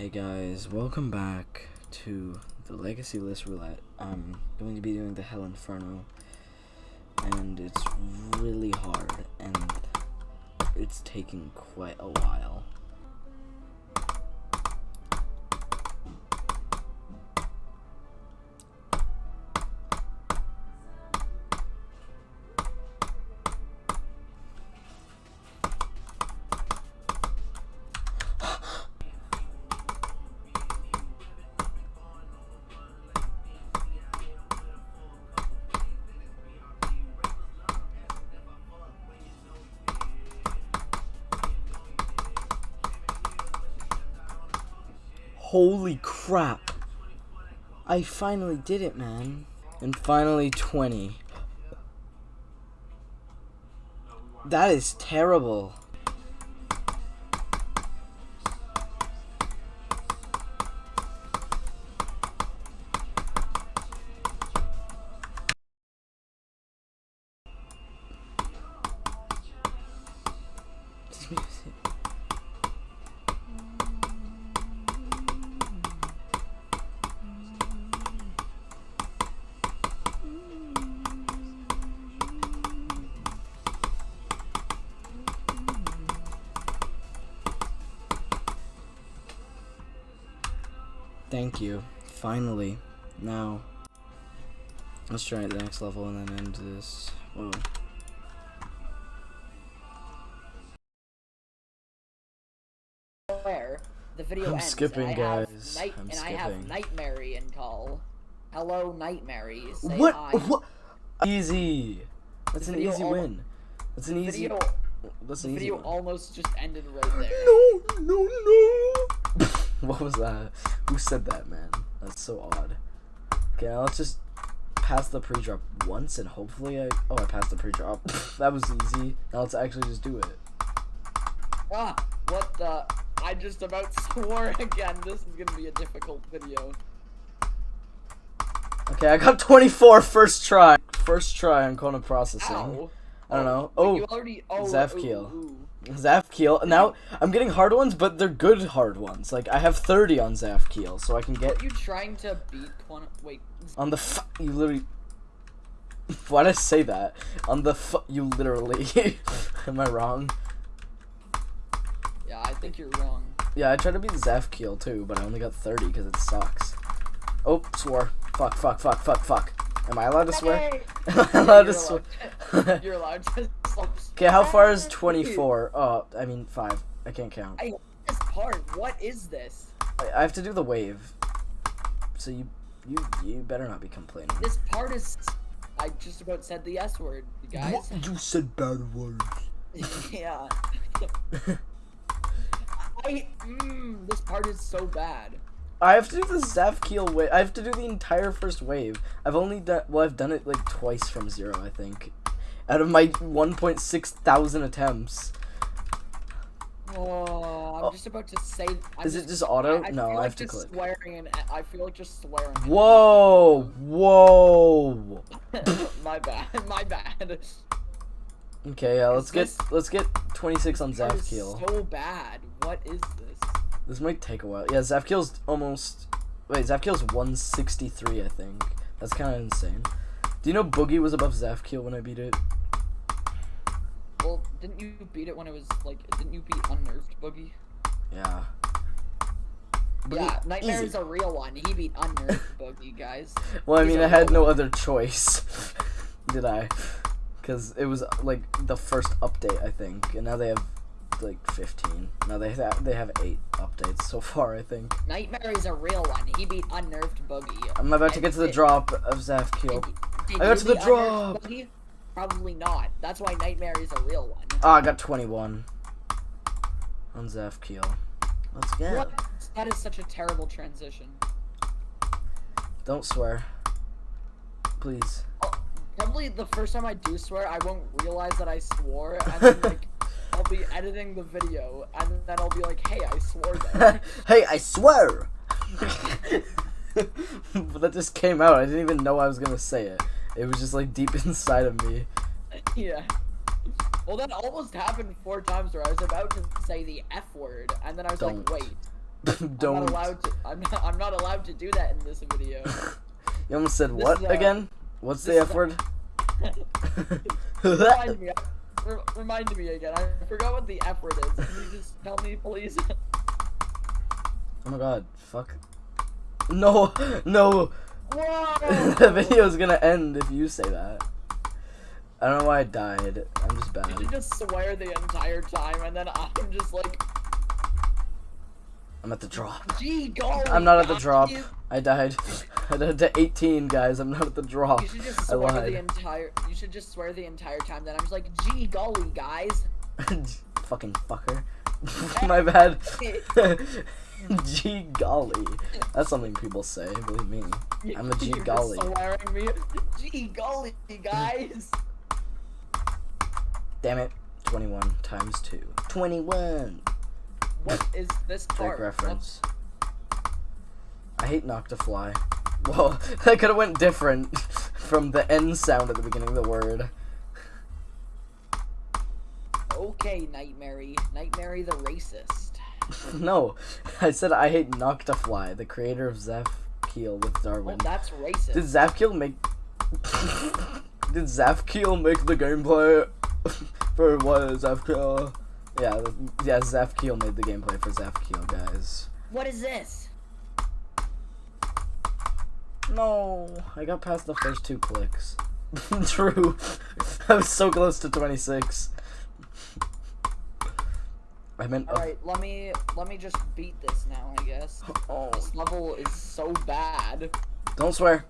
Hey guys, welcome back to the Legacy List Roulette. I'm going to be doing the Hell Inferno, and it's really hard, and it's taking quite a while. Holy crap. I finally did it, man. And finally 20. That is terrible. Thank you. Finally. Now, let's try the next level and then end this. Whoa. Where the video I'm ends. skipping, and I have guys. I'm and I have skipping. Nightmare in call. Hello, Nightmare. Say What? hi. What? Easy. That's The an easy win. That's an The easy. video, That's the an easy video one. almost just ended right there. No, no, no. what was that? Who said that, man? That's so odd. Okay, now let's just pass the pre-drop once and hopefully I. Oh, I passed the pre-drop. that was easy. Now let's actually just do it. Ah, what the? I just about swore again. This is gonna be a difficult video. Okay, I got 24 first try. First try on Kona processing. Ow. I don't know. Wait, Oh, you already. Zeph ooh, Keel. ooh. Zafkiel. Now I'm getting hard ones, but they're good hard ones. Like I have 30 on Zafkiel, so I can get Are you trying to beat Quan? Wait. on the. F- you literally. Why did I say that? On the. F- you literally. Am I wrong? Yeah, I think you're wrong. Yeah, I tried to beat Zafkiel too, but I only got 30 because it sucks. Oh, swore. Fuck, fuck, fuck, fuck, fuck. Am I allowed to swear? Am I Yeah, allowed to you're swear? You're allowed to. Okay, how far is 24? Oh, I mean 5. I can't count. I this part. What is this? I, I have to do the wave. So you you you better not be complaining. This part is. I just about said the S word, you guys. You said bad words. yeah. I. Mm, this part is so bad. I have to do the Zafkiel wave. I have to do the entire first wave. I've only done well. I've done it like twice from zero. I think, out of my 1.6 thousand attempts. Oh, I'm Oh. just about to say. I'm Is it just auto? I, I No, feel I like have to just click. Swearing and I feel like just swearing. Whoa, whoa. my bad. My bad. Okay, yeah. Let's Is get let's get 26 on That Zaf is so bad. What is this? This might take a while. Yeah, Zafkiel's almost. Wait, Zafkiel's 163, I think. That's kind of insane. Do you know Boogie was above Zafkiel when I beat it? Well, didn't you beat it when it was like? Didn't you beat unnerved boogie? Yeah. Boogie- yeah, Nightmare easy. is a real one. He beat unnerved boogie, guys. Well, I He's mean, I had no one. other choice. Did I? Because it was like the first update, I think, and now they have like 15. Now they have they have eight updates so far, I think. Nightmare is a real one. He beat unnerved boogie. I'm about to get to the drop of Zaf Keel. Did I got to the drop. Probably not. That's why Nightmare is a real one. Oh, I got 21 on Zafkiel. Let's go. What? That is such a terrible transition. Don't swear. Please. Oh, probably the first time I do swear, I won't realize that I swore, and then like I'll be editing the video, and then I'll be like, "Hey, I swore there." hey, I swear! but that just came out. I didn't even know I was gonna say it. It was just like deep inside of me. yeah. Well, that almost happened four times where I was about to say the F word, and then I was Don't. like, "Wait, I'm Don't. allowed to. I'm not. I'm not allowed to do that in this video. You almost said This what uh, again? What's the F word? remind me. Re- remind me again. I forgot what the F word is. Can you just tell me, please? oh my god, fuck. No, no. Whoa! the video's gonna end if you say that. I don't know why I died. I'm just bad. Did you just swear the entire time, and then I'm just like, I'm at the drop. gee, golly. I'm not at the drop. You, I died. I died to 18, guys. I'm not at the drop. you should just I swear the entire. You should just swear the entire time. Then I'm just like, gee, golly, guys. Fucking fucker. My bad. Gee golly. That's something people say, believe me. I'm a gee You're golly. Swearing me. Gee, golly, guys. Damn it. 21 times 2. 21! What is this part? reference. I hate Noctafly. Well, that could have went different from the N sound at the beginning of the word. Okay, Nightmare. Nightmare the racist. no, I said I hate Noctafly, the creator of Zeph Keel with Well, Darwin. that's racist. Did Zafkiel make? Did Zafkiel make the gameplay for what is Zafkiel? Yeah, yeah. Zafkiel made the gameplay for Zapkiel, guys. What is this? No, I got past the first two clicks. True, I was so close to twenty six. I meant. All right, let me let me just beat this now. I guess oh, this level is so bad. don't swear.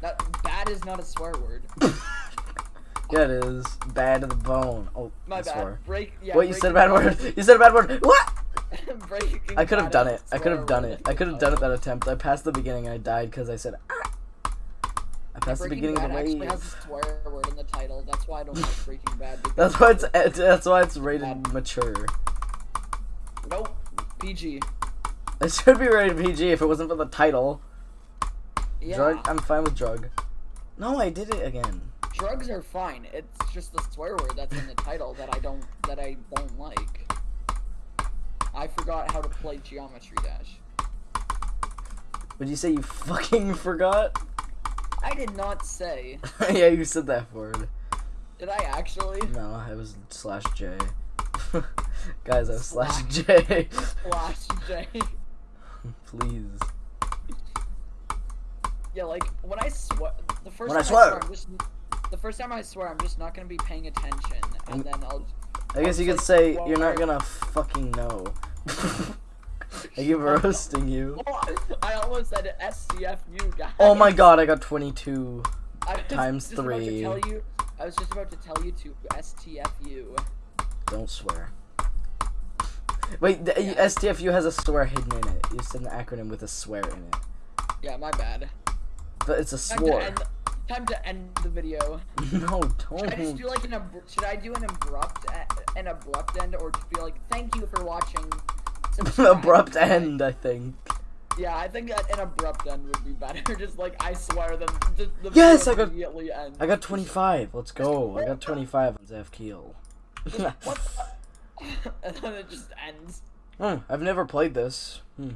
That bad is not a swear word. Yeah, it is bad to the bone. Oh, My I bad. swore. Break. Yeah. Wait, you said a bad word. You said a bad word. What? I could have done it. I could have done it. I could have done it that attempt. I passed the beginning and I died because I said ah. I passed the beginning Bad of the actually has a swear word in the title. That's why I don't like Breaking Bad. That's why it's eh, that's why it's rated Bad. mature. Nope. PG. It should be rated PG if it wasn't for the title. Yeah. Drug. I'm fine with drug. No, I did it again. Drugs are fine. It's just the swear word that's in the title that I don't that I don't like. I forgot how to play Geometry Dash. Would you say you fucking forgot? I did not say. yeah, you said that word. Did I actually? No, it was slash J. Guys, I was slash Slash. J. Slash J. Please. Yeah, like when I swear, the first When I time swear. I'm just, the first time I swear, I'm just not gonna be paying attention, and mm. then I'll. I guess you could say you're not gonna fucking know. I keep roasting you. Oh, I almost said SCFU, guys. Oh my god, I got 22. I was times just about to three. tell you, I was just about to tell you to STFU. Don't swear. Wait, the, Yeah. STFU has a swear hidden in it. You said an acronym with a swear in it. Yeah, my bad. But it's a Time to end. Time to end the video. No, Should I just don't. like an should I do an abrupt an abrupt end or just be like thank you for watching? Subscribe." Abrupt end, I think. Yeah, I think an abrupt end would be better. Just like I swear, then the, the Yes, I got- immediately ends. I got 25. Let's go. I got 25 on Zafkiel. What? the- and then it just ends. Hmm, I've never played this. Hmm.